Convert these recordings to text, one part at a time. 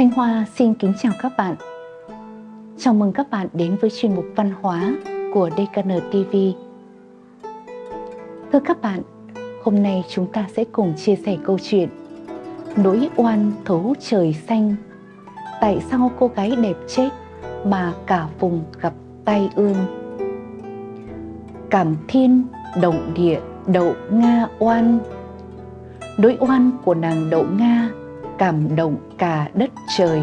Thanh Hoa xin kính chào các bạn. Chào mừng các bạn đến với chuyên mục văn hóa của DKN TV. Thưa các bạn, hôm nay chúng ta sẽ cùng chia sẻ câu chuyện Nỗi oan thấu trời xanh Tại sao cô gái đẹp chết mà cả vùng gặp tai ương Cảm thiên, động địa, đậu Nga oan Nỗi oan của nàng đậu Nga cảm động cả đất trời,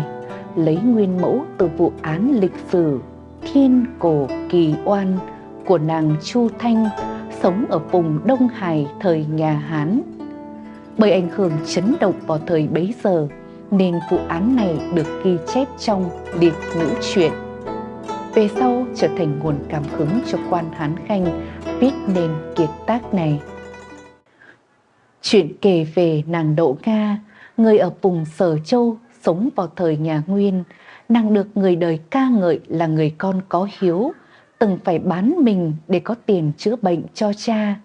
lấy nguyên mẫu từ vụ án lịch sử thiên cổ kỳ oan của nàng Chu Thanh sống ở vùng Đông Hải, thời nhà Hán. Bởi ảnh hưởng chấn động vào thời bấy giờ, nên vụ án này được ghi chép trong liệt nữ truyện. Về sau trở thành nguồn cảm hứng cho quan Hán Khanh viết nên kiệt tác này. Chuyện kể về nàng Đỗ Nga người ở vùng Sở Châu sống vào thời nhà Nguyên, nàng được người đời ca ngợi là người con có hiếu, từng phải bán mình để có tiền chữa bệnh cho cha.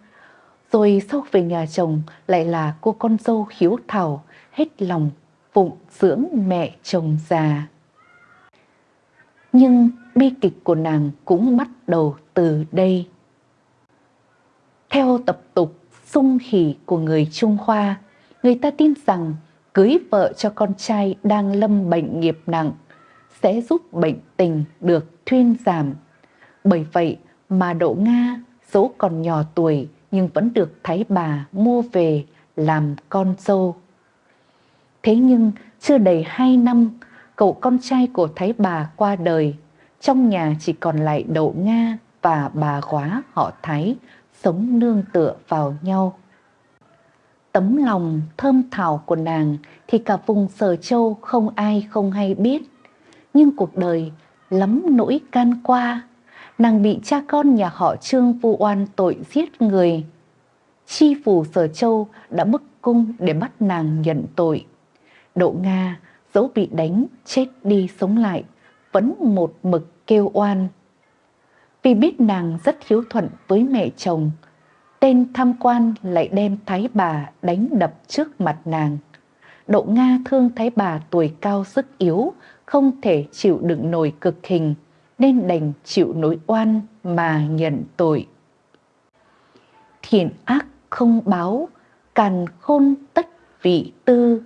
Rồi sau về nhà chồng lại là cô con dâu hiếu thảo, hết lòng phụng dưỡng mẹ chồng già. Nhưng bi kịch của nàng cũng bắt đầu từ đây. Theo tập tục sung hỉ của người Trung Hoa, người ta tin rằng cưới vợ cho con trai đang lâm bệnh nghiệp nặng sẽ giúp bệnh tình được thuyên giảm. Bởi vậy mà Đỗ Nga dẫu còn nhỏ tuổi nhưng vẫn được Thái bà mua về làm con dâu. Thế nhưng chưa đầy hai năm, cậu con trai của Thái bà qua đời, trong nhà chỉ còn lại Đỗ Nga và bà quá họ Thái sống nương tựa vào nhau tấm lòng thơm thảo của nàng thì cả vùng Sở Châu không ai không hay biết. Nhưng cuộc đời lắm nỗi can qua, nàng bị cha con nhà họ Trương vu oan tội giết người. Chi phủ Sở Châu đã bức cung để bắt nàng nhận tội. Đỗ Nga dẫu bị đánh, chết đi sống lại, vẫn một mực kêu oan. Vì biết nàng rất hiếu thuận với mẹ chồng, tên tham quan lại đem thái bà đánh đập trước mặt nàng. Đậu Nga thương thái bà tuổi cao sức yếu, không thể chịu đựng nổi cực hình, nên đành chịu nỗi oan mà nhận tội. Thiện ác không báo, càn khôn tất vị tư.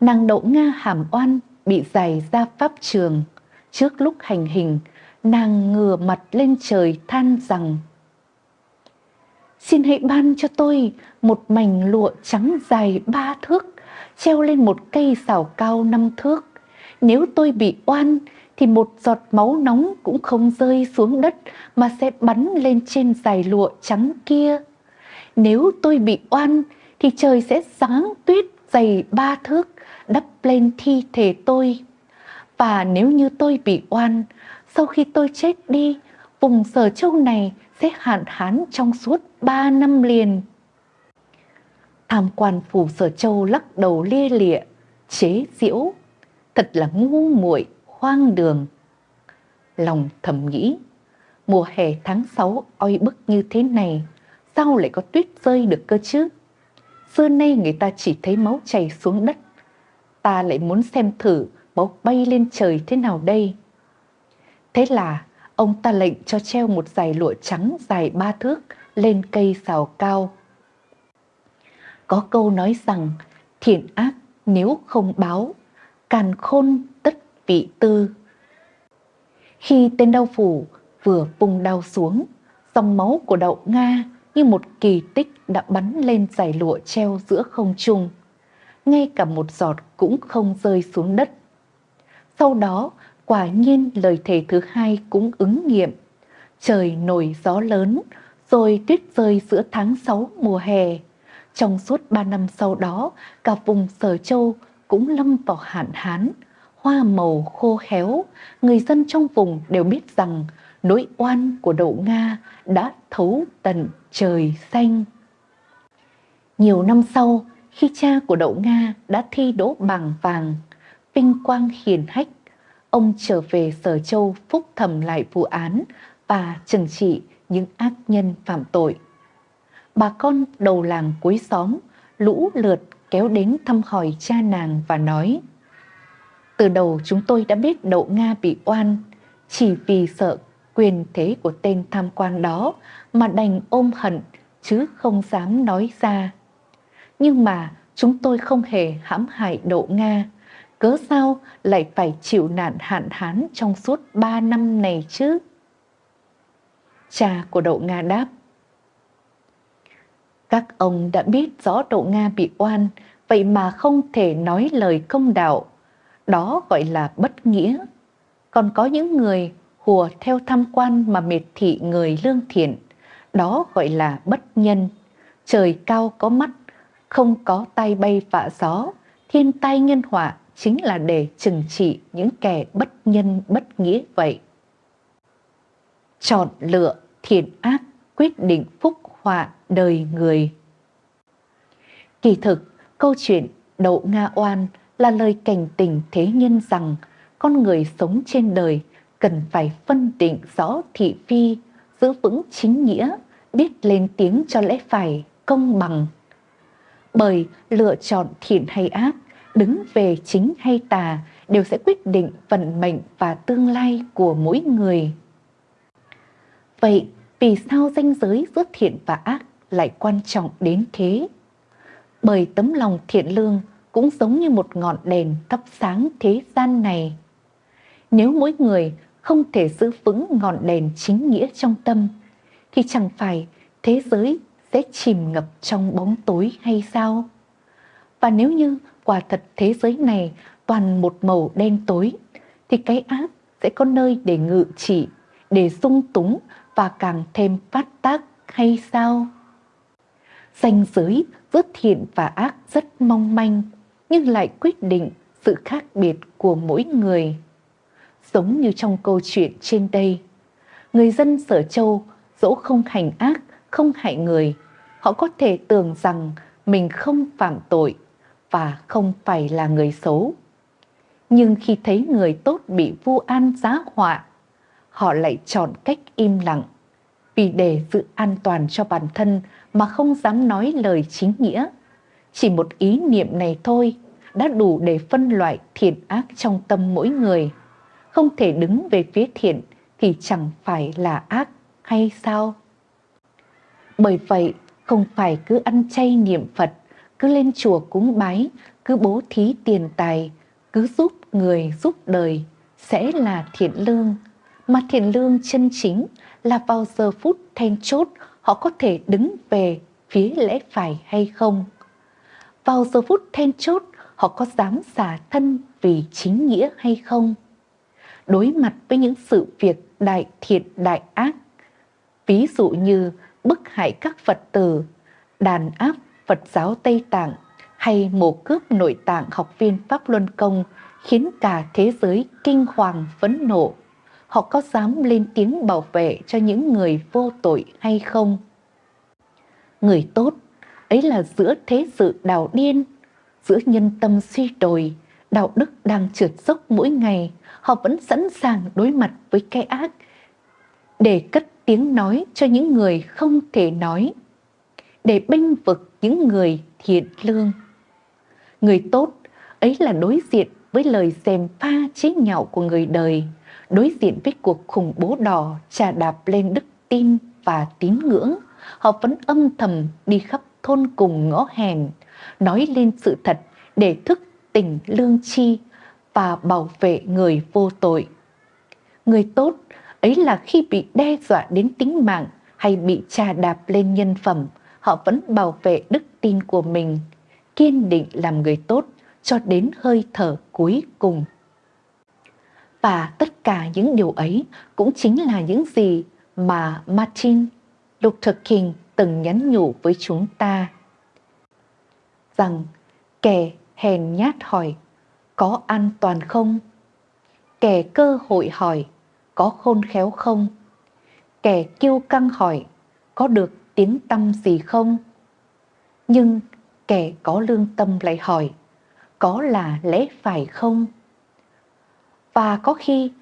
Nàng đậu Nga hàm oan bị giải ra pháp trường. Trước lúc hành hình, nàng ngửa mặt lên trời than rằng Xin hãy ban cho tôi một mảnh lụa trắng dài ba thước, treo lên một cây xảo cao năm thước. Nếu tôi bị oan, thì một giọt máu nóng cũng không rơi xuống đất mà sẽ bắn lên trên dài lụa trắng kia. Nếu tôi bị oan, thì trời sẽ sáng tuyết dày ba thước đắp lên thi thể tôi. Và nếu như tôi bị oan, sau khi tôi chết đi, vùng sở châu này sẽ hạn hán trong suốt ba năm liền. Tham quan phủ sở châu lắc đầu lia lịa, chế diễu, thật là ngu muội hoang đường. Lòng thầm nghĩ, mùa hè tháng 6 oi bức như thế này, sao lại có tuyết rơi được cơ chứ? Xưa nay người ta chỉ thấy máu chảy xuống đất, ta lại muốn xem thử máu bay lên trời thế nào đây. Thế là ông ta lệnh cho treo một dải lụa trắng dài ba thước lên cây xào cao. Có câu nói rằng thiện ác nếu không báo, càn khôn tất vị tư. Khi tên đau phủ vừa vùng đau xuống, dòng máu của đậu Nga như một kỳ tích đã bắn lên dải lụa treo giữa không trung. Ngay cả một giọt cũng không rơi xuống đất. Sau đó, quả nhiên lời thề thứ hai cũng ứng nghiệm. Trời nổi gió lớn, rồi tuyết rơi giữa tháng 6 mùa hè. Trong suốt 3 năm sau đó, cả vùng Sở Châu cũng lâm vào hạn hán, hoa màu khô héo, người dân trong vùng đều biết rằng nỗi oan của đậu Nga đã thấu tận trời xanh. Nhiều năm sau, khi cha của đậu Nga đã thi đỗ bằng vàng, vinh quang hiền hách, ông trở về Sở Châu phúc thẩm lại vụ án và trừng trị những ác nhân phạm tội. Bà con đầu làng cuối xóm lũ lượt kéo đến thăm hỏi cha nàng và nói Từ đầu chúng tôi đã biết Đậu Nga bị oan, chỉ vì sợ quyền thế của tên tham quan đó mà đành ôm hận chứ không dám nói ra. Nhưng mà chúng tôi không hề hãm hại Đậu Nga, cớ sao lại phải chịu nạn hạn hán trong suốt ba năm này chứ? Cha của Đậu Nga đáp, các ông đã biết rõ Đậu Nga bị oan, vậy mà không thể nói lời công đạo. Đó gọi là bất nghĩa. Còn có những người hùa theo tham quan mà miệt thị người lương thiện. Đó gọi là bất nhân. Trời cao có mắt, không có tay bay vạ gió. Thiên tai nhân họa chính là để trừng trị những kẻ bất nhân bất nghĩa vậy. Chọn lựa thiện ác quyết định phúc họa đời người. Kỳ thực, câu chuyện Đậu Nga Oan là lời cảnh tình thế nhân rằng con người sống trên đời cần phải phân định rõ thị phi, giữ vững chính nghĩa, biết lên tiếng cho lẽ phải, công bằng. Bởi lựa chọn thiện hay ác, đứng về chính hay tà đều sẽ quyết định vận mệnh và tương lai của mỗi người. Vậy vì sao danh giới giữa thiện và ác lại quan trọng đến thế? Bởi tấm lòng thiện lương cũng giống như một ngọn đèn thắp sáng thế gian này. Nếu mỗi người không thể giữ vững ngọn đèn chính nghĩa trong tâm, thì chẳng phải thế giới sẽ chìm ngập trong bóng tối hay sao? Và nếu như quả thật thế giới này toàn một màu đen tối, thì cái ác sẽ có nơi để ngự trị, để dung túng và càng thêm phát tác hay sao? Danh giới giữa thiện và ác rất mong manh, nhưng lại quyết định sự khác biệt của mỗi người. Giống như trong câu chuyện trên đây, người dân Sở Châu dẫu không hành ác, không hại người, họ có thể tưởng rằng mình không phạm tội và không phải là người xấu. Nhưng khi thấy người tốt bị vu an giá họa, họ lại chọn cách im lặng vì để giữ an toàn cho bản thân mà không dám nói lời chính nghĩa. Chỉ một ý niệm này thôi đã đủ để phân loại thiện ác trong tâm mỗi người. Không thể đứng về phía thiện thì chẳng phải là ác hay sao? Bởi vậy, không phải cứ ăn chay niệm Phật, cứ lên chùa cúng bái, cứ bố thí tiền tài, cứ giúp người giúp đời sẽ là thiện lương. Mà thiện lương chân chính là vào giờ phút then chốt họ có thể đứng về phía lẽ phải hay không. Vào giờ phút then chốt họ có dám xả thân vì chính nghĩa hay không. Đối mặt với những sự việc đại thiện đại ác, ví dụ như bức hại các Phật tử, đàn áp Phật giáo Tây Tạng hay mổ cướp nội tạng học viên Pháp Luân Công khiến cả thế giới kinh hoàng phẫn nộ họ có dám lên tiếng bảo vệ cho những người vô tội hay không? Người tốt, ấy là giữa thế sự đào điên, giữa nhân tâm suy đồi, đạo đức đang trượt dốc mỗi ngày, họ vẫn sẵn sàng đối mặt với cái ác để cất tiếng nói cho những người không thể nói, để bênh vực những người thiện lương. Người tốt ấy là đối diện với lời xèm pha chế nhạo của người đời, đối diện với cuộc khủng bố đỏ trà đạp lên đức tin và tín ngưỡng, họ vẫn âm thầm đi khắp thôn cùng ngõ hẻm, nói lên sự thật để thức tỉnh lương chi và bảo vệ người vô tội. Người tốt ấy là khi bị đe dọa đến tính mạng hay bị trà đạp lên nhân phẩm, họ vẫn bảo vệ đức tin của mình, kiên định làm người tốt cho đến hơi thở cuối cùng. Và tất cả những điều ấy cũng chính là những gì mà Martin Luther King từng nhắn nhủ với chúng ta. Rằng kẻ hèn nhát hỏi có an toàn không? Kẻ cơ hội hỏi có khôn khéo không? Kẻ kiêu căng hỏi có được tiếng tâm gì không? Nhưng kẻ có lương tâm lại hỏi có là lẽ phải không? Và có khi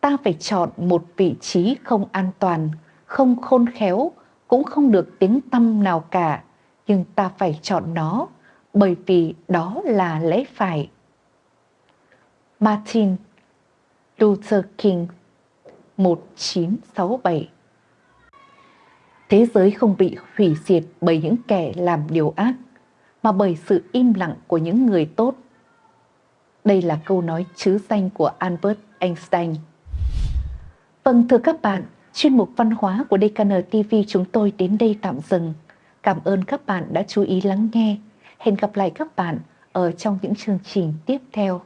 ta phải chọn một vị trí không an toàn, không khôn khéo, cũng không được tiếng tâm nào cả, nhưng ta phải chọn nó bởi vì đó là lẽ phải. Martin Luther King 1967 Thế giới không bị hủy diệt bởi những kẻ làm điều ác, mà bởi sự im lặng của những người tốt. Đây là câu nói chứ danh của Albert Einstein. Vâng thưa các bạn, chuyên mục văn hóa của DKN TV chúng tôi đến đây tạm dừng. Cảm ơn các bạn đã chú ý lắng nghe. Hẹn gặp lại các bạn ở trong những chương trình tiếp theo.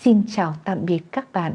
Xin chào tạm biệt các bạn.